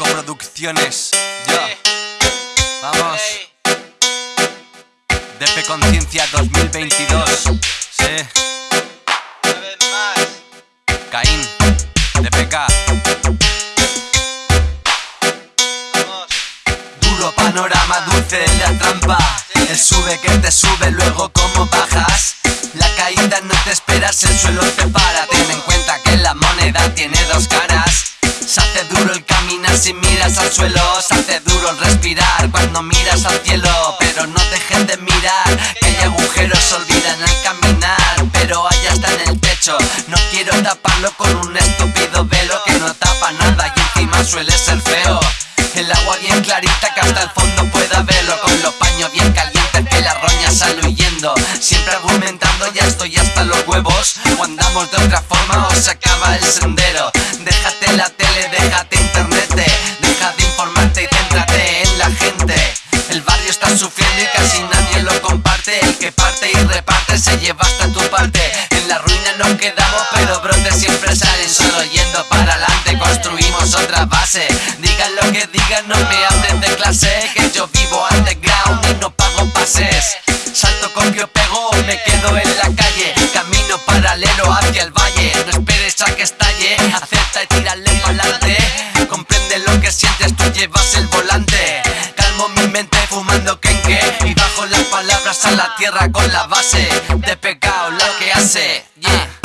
Producciones. Yo. Vamos. DP Conciencia 2022. Sí. Caín. DPK. Duro panorama dulce de la trampa. El sube que te sube, luego como bajas. La caída no te esperas, el suelo te para. Miras al suelo. Se hace duro el respirar cuando miras al cielo. Pero no dejes de mirar, que hay agujeros, olvidan al caminar. Pero allá está en el techo. No quiero taparlo con un estúpido velo que no tapa nada y encima suele ser feo. El agua bien clarita que hasta el fondo pueda verlo Con los paños bien calientes que la roña sale huyendo Siempre argumentando ya estoy hasta los huevos O andamos de otra forma o se acaba el sendero Déjate la casi nadie lo comparte. El que parte y reparte se lleva hasta tu parte. En la ruina nos quedamos pero brotes siempre salen. Solo yendo para adelante construimos otra base. Digan lo que digan, no me hablen de clase Que yo vivo underground y no pago pases. Salto, copio, pego o me quedo en la calle. Camino paralelo hacia el valle. No esperes a que estalle Acepta y tírale pa'lante Comprende lo que sientes, tú llevas el volante. Calmo mi mente fumando a la tierra con la base De pecado lo que hace, yeah